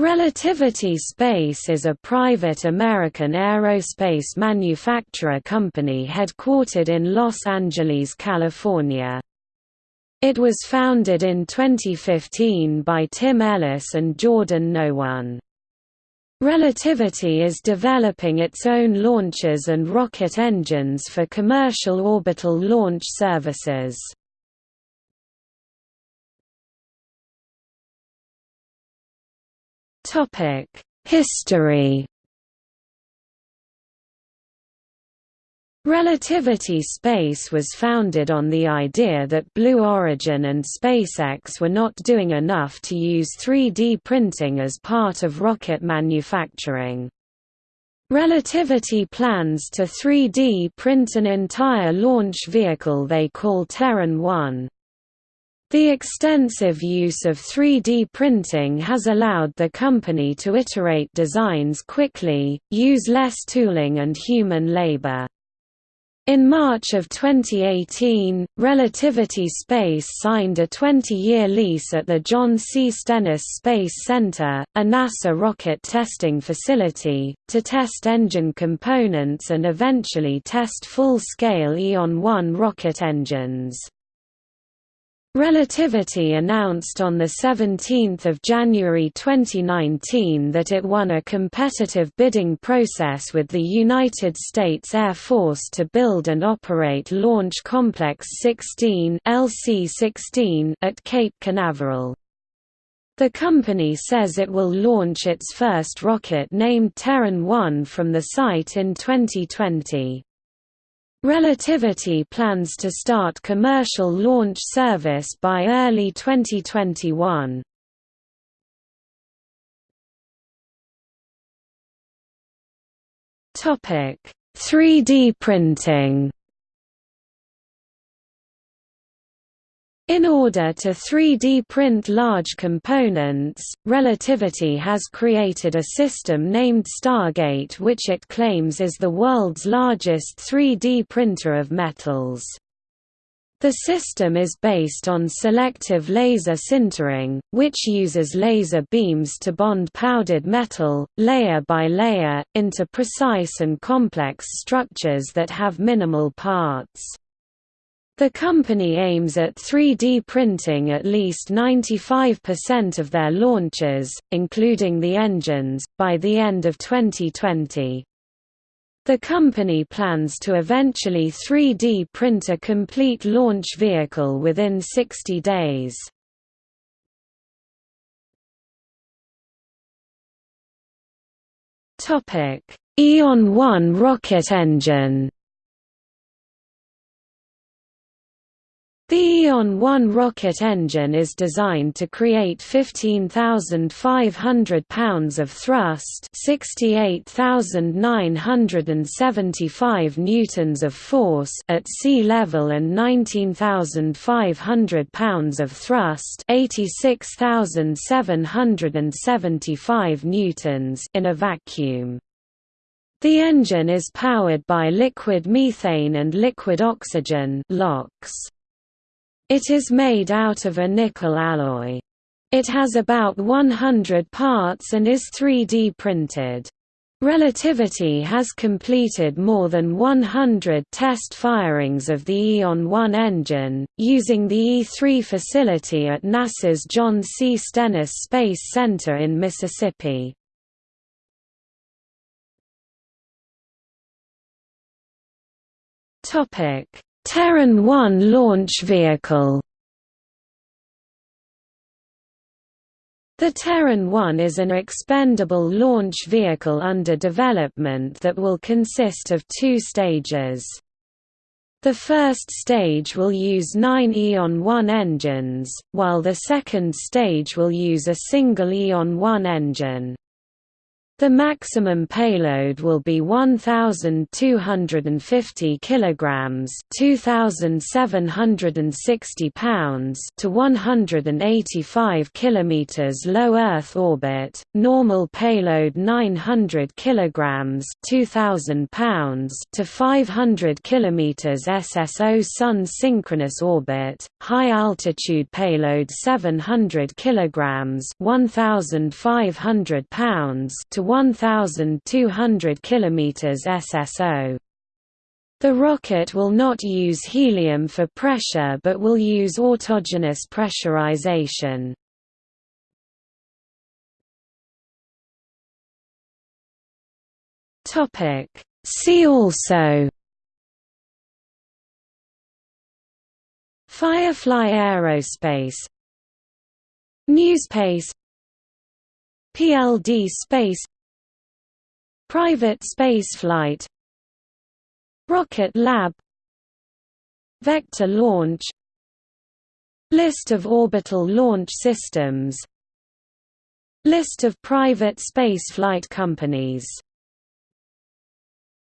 Relativity Space is a private American aerospace manufacturer company headquartered in Los Angeles, California. It was founded in 2015 by Tim Ellis and Jordan Noone. Relativity is developing its own launchers and rocket engines for commercial orbital launch services. History Relativity Space was founded on the idea that Blue Origin and SpaceX were not doing enough to use 3D printing as part of rocket manufacturing. Relativity plans to 3D print an entire launch vehicle they call Terran 1. The extensive use of 3D printing has allowed the company to iterate designs quickly, use less tooling and human labor. In March of 2018, Relativity Space signed a 20-year lease at the John C. Stennis Space Center, a NASA rocket testing facility, to test engine components and eventually test full-scale Aeon-1 rocket engines. Relativity announced on 17 January 2019 that it won a competitive bidding process with the United States Air Force to build and operate Launch Complex 16 LC-16 at Cape Canaveral. The company says it will launch its first rocket named Terran 1 from the site in 2020. Relativity plans to start commercial launch service by early 2021. Topic: 3D printing. In order to 3D print large components, Relativity has created a system named Stargate which it claims is the world's largest 3D printer of metals. The system is based on selective laser sintering, which uses laser beams to bond powdered metal, layer by layer, into precise and complex structures that have minimal parts. The company aims at 3D printing at least 95% of their launches, including the engines, by the end of 2020. The company plans to eventually 3D print a complete launch vehicle within 60 days. Aeon 1 rocket engine The Aeon-1 rocket engine is designed to create 15,500 pounds of thrust 68,975 newtons of force at sea level and 19,500 pounds of thrust 86,775 newtons in a vacuum. The engine is powered by liquid methane and liquid oxygen LOX. It is made out of a nickel alloy. It has about 100 parts and is 3D printed. Relativity has completed more than 100 test firings of the Aeon-1 engine, using the E3 facility at NASA's John C. Stennis Space Center in Mississippi. Terran 1 launch vehicle The Terran 1 is an expendable launch vehicle under development that will consist of two stages. The first stage will use nine Aeon 1 engines, while the second stage will use a single Aeon 1 engine. The maximum payload will be 1250 kilograms, 2760 pounds to 185 kilometers low Earth orbit. Normal payload 900 kilograms, 2000 pounds to 500 kilometers SSO Sun synchronous orbit. High altitude payload 700 kilograms, 1500 pounds to 1,200 km SSO. The rocket will not use helium for pressure but will use autogenous pressurization. See also. Firefly Aerospace. NewSpace PLD Space Private spaceflight Rocket Lab. Vector launch. List of orbital launch systems. List of private spaceflight companies